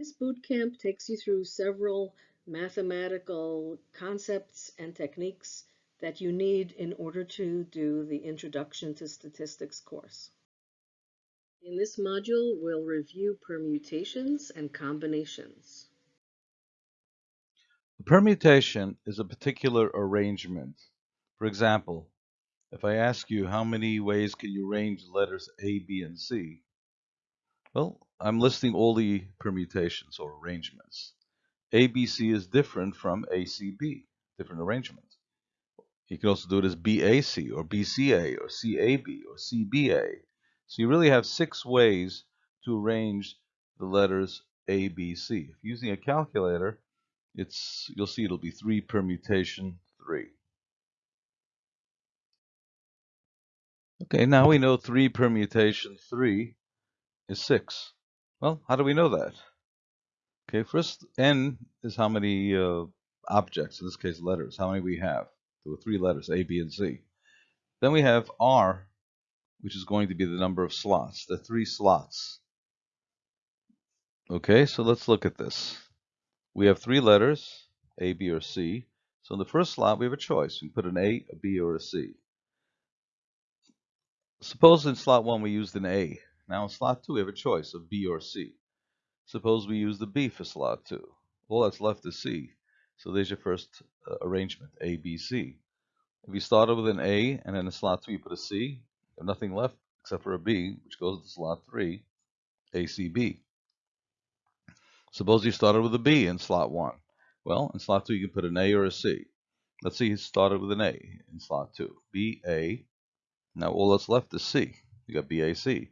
This boot camp takes you through several mathematical concepts and techniques that you need in order to do the Introduction to Statistics course. In this module, we'll review permutations and combinations. A permutation is a particular arrangement. For example, if I ask you how many ways can you arrange letters A, B, and C, well, I'm listing all the permutations or arrangements. ABC is different from ACB, different arrangement. You can also do it as BAC or BCA or CAB or CBA. So you really have six ways to arrange the letters ABC. If using a calculator, it's you'll see it'll be 3 permutation 3. Okay, now we know 3 permutation 3 is 6. Well, how do we know that? Okay, first, n is how many uh, objects, in this case letters, how many we have. There were three letters, A, B, and C. Then we have R, which is going to be the number of slots, the three slots. Okay, so let's look at this. We have three letters, A, B, or C. So in the first slot, we have a choice. We can put an A, a B, or a C. Suppose in slot 1 we used an A. Now in slot 2 we have a choice of B or C. Suppose we use the B for slot 2. All that's left is C. So there's your first uh, arrangement, A, B, C. If you started with an A and then in slot 2 you put a C, you have nothing left except for a B, which goes to slot 3, A, C, B. Suppose you started with a B in slot 1. Well, in slot 2 you can put an A or a C. Let's see, you started with an A in slot 2. B, A. Now all that's left is C. You got B, A, C.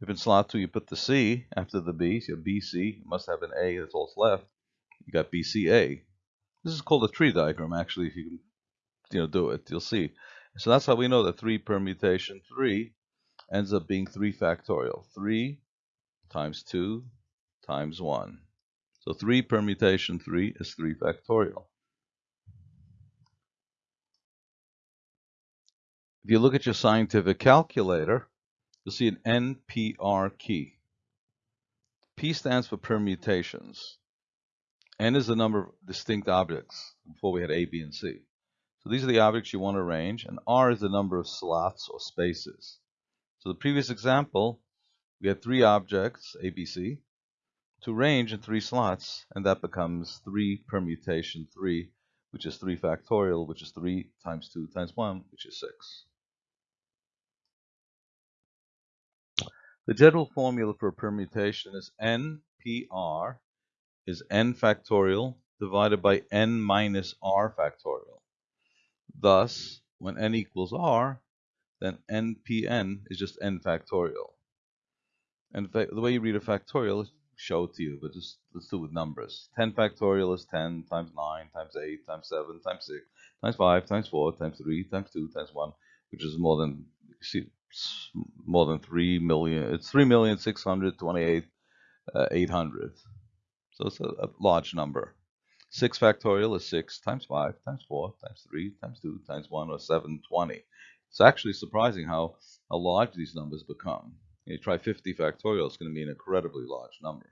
If in slot 2 you put the C after the B, so you have BC, must have an A, that's all that's left. You got BCA. This is called a tree diagram, actually, if you can you know, do it, you'll see. So that's how we know that 3 permutation 3 ends up being 3 factorial. 3 times 2 times 1. So 3 permutation 3 is 3 factorial. If you look at your scientific calculator, you'll see an NPR key. P stands for permutations. N is the number of distinct objects. Before we had A, B, and C. So these are the objects you want to arrange, and R is the number of slots or spaces. So the previous example, we had three objects, A, B, C, to arrange in three slots, and that becomes 3 permutation 3, which is 3 factorial, which is 3 times 2 times 1, which is 6. The general formula for permutation is NPR is n factorial divided by n minus r factorial. Thus, when n equals r, then npn is just n factorial. And the way you read a factorial is show it to you, but just let's do it with numbers. 10 factorial is 10 times 9 times 8 times 7 times 6 times 5 times 4 times 3 times 2 times 1, which is more than, you see, more than 3 million. It's 3 million 628 uh, 800. So it's a, a, large number. 6 factorial is 6 times 5 times 4 times 3 times 2 times 1 or 720. It's actually surprising how, how large these numbers become. You try 50 factorial, it's going to be an incredibly large number.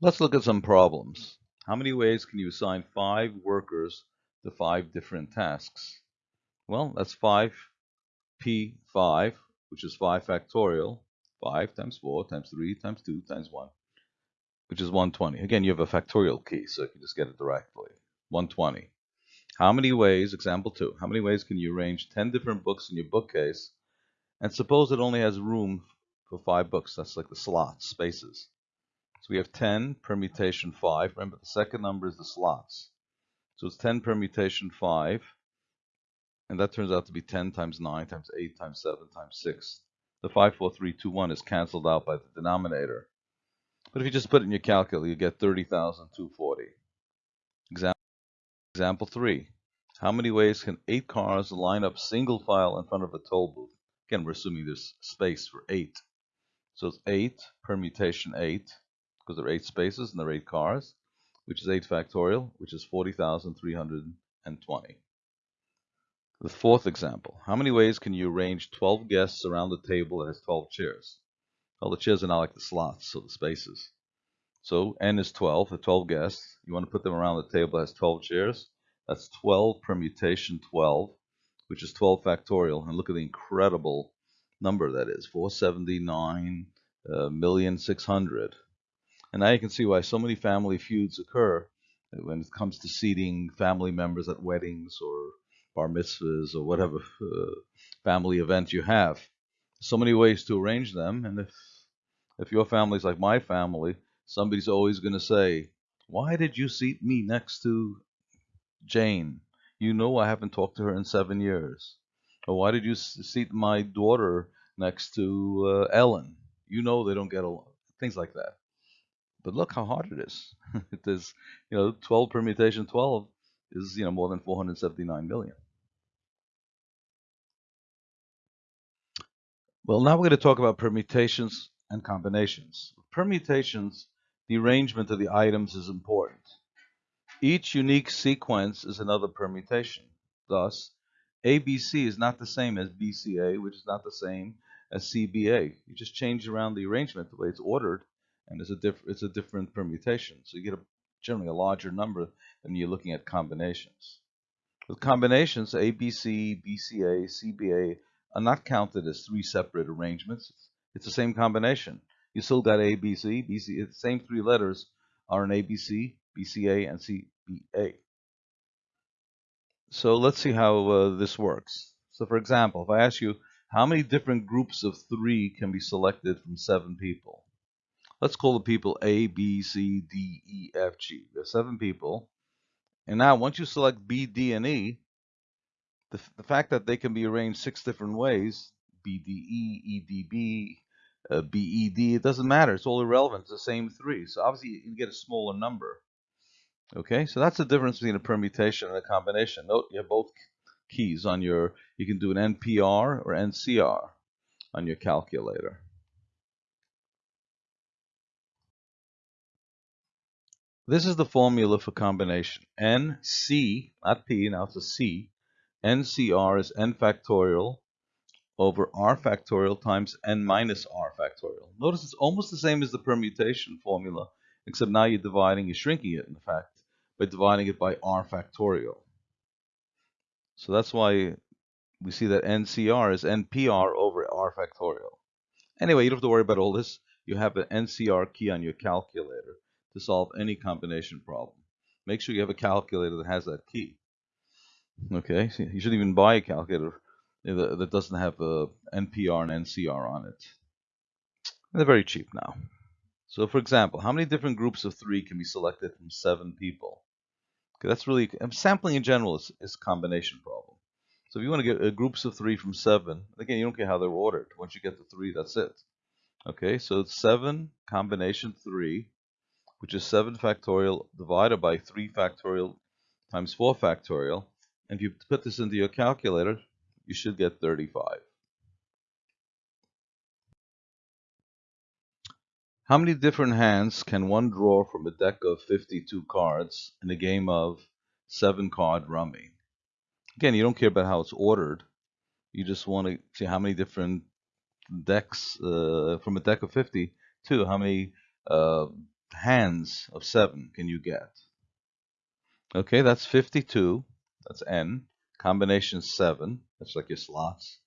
Let's look at some problems. How many ways can you assign five workers to five different tasks? Well, that's 5p5, which is 5 factorial, 5 times 4 times 3 times 2 times 1, which is 120. Again, you have a factorial key, so you can just get it directly. 120. How many ways, example 2, how many ways can you arrange 10 different books in your bookcase? And suppose it only has room for 5 books. That's like the slots, spaces. So we have 10 permutation 5. Remember, the second number is the slots. So it's 10 permutation 5 and that turns out to be 10 times 9 times 8 times 7 times 6. The 5, 4, 3, 2, 1 is canceled out by the denominator. But if you just put it in your calculator, you get 30,240. Example, example 3. How many ways can 8 cars line up single file in front of a toll booth? Again, we're assuming there's space for 8. So it's 8 permutation 8, because there are 8 spaces and there are 8 cars, which is 8 factorial, which is 40,320. The fourth example, how many ways can you arrange 12 guests around the table that has 12 chairs? Well, the chairs are not like the slots, so the spaces. So n is 12, the 12 guests. You want to put them around the table that has 12 chairs. That's 12 permutation 12, which is 12 factorial. And look at the incredible number that is, 479 uh, million 600. And now you can see why so many family feuds occur when it comes to seating family members at weddings or bar mitzvahs or whatever uh, family event you have. So many ways to arrange them, and if if your family's like my family, somebody's always going to say, "Why did you seat me next to Jane? You know I haven't talked to her in seven years." Or why did you seat my daughter next to uh, Ellen? You know they don't get along. Things like that. But look how hard it is. is, you know, 12 permutation 12 is, you know, more than 479 million. Well, now we're going to talk about permutations and combinations. Permutations, the arrangement of the items is important. Each unique sequence is another permutation. Thus, ABC is not the same as BCA, which is not the same as CBA. You just change around the arrangement, the way it's ordered, and it's a, diff it's a different permutation. So you get a, generally a larger number than you're looking at combinations. With combinations, ABC, BCA, CBA are not counted as three separate arrangements. It's the same combination. You still got ABC, BC, the same three letters are in ABC, BCA, and CBA. So let's see how uh, this works. So for example, if I ask you, how many different groups of three can be selected from seven people? Let's call the people A, B, C, D, E, F, G. There's seven people. And now once you select B, D, and E, the, the fact that they can be arranged six different ways, BDE, EDB, uh, BED, it doesn't matter. It's all irrelevant. It's the same three. So obviously you get a smaller number. Okay, so that's the difference between a permutation and a combination. Note you have both keys on your, you can do an NPR or NCR on your calculator. This is the formula for combination. NC, not P, now it's a C. NCR is n factorial over r factorial times n minus r factorial. Notice it's almost the same as the permutation formula, except now you're dividing, you're shrinking it, in fact, by dividing it by r factorial. So that's why we see that NCR is NPR over r factorial. Anyway, you don't have to worry about all this. You have an NCR key on your calculator to solve any combination problem. Make sure you have a calculator that has that key. Okay, so you shouldn't even buy a calculator that doesn't have a NPR and NCR on it. They're very cheap now. So for example, how many different groups of three can be selected from seven people? Okay, that's really, sampling in general is, is a combination problem. So if you want to get uh, groups of three from seven, again, you don't care how they're ordered. Once you get to three, that's it. Okay, so seven combination three which is 7 factorial divided by 3 factorial times 4 factorial. And if you put this into your calculator, you should get 35. How many different hands can one draw from a deck of 52 cards in a game of 7 card rummy? Again, you don't care about how it's ordered. You just want to see how many different decks uh, from a deck of 52, how many uh, hands of 7 can you get? Okay, that's 52. That's n. Combination 7. That's like your slots.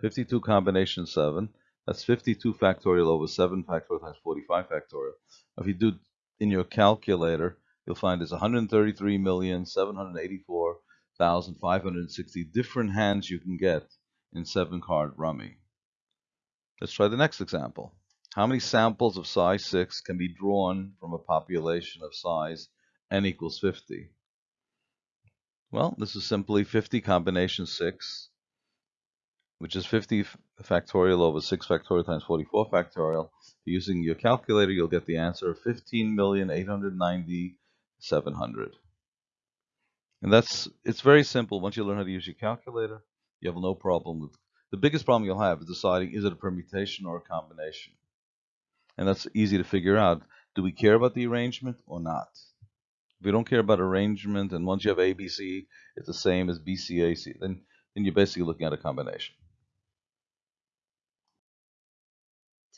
52 combination 7. That's 52 factorial over 7 factorial times 45 factorial. If you do in your calculator, you'll find it's 133,784,560 different hands you can get in 7 card rummy. Let's try the next example. How many samples of size 6 can be drawn from a population of size n equals 50? Well, this is simply 50 combination 6, which is 50 factorial over 6 factorial times 44 factorial. Using your calculator, you'll get the answer of 15,890,700. And that's, it's very simple. Once you learn how to use your calculator, you have no problem with, the biggest problem you'll have is deciding is it a permutation or a combination and that's easy to figure out. Do we care about the arrangement or not? If we don't care about arrangement, and once you have ABC, it's the same as BCAC, then, then you're basically looking at a combination.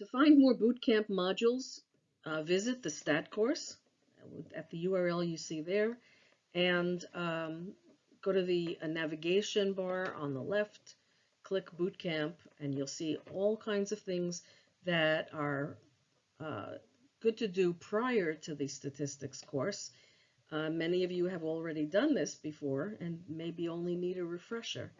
to find more bootcamp modules, uh, visit the STAT course at the URL you see there, and um, go to the uh, navigation bar on the left, click Bootcamp, and you'll see all kinds of things that are uh, good to do prior to the statistics course. Uh, many of you have already done this before and maybe only need a refresher.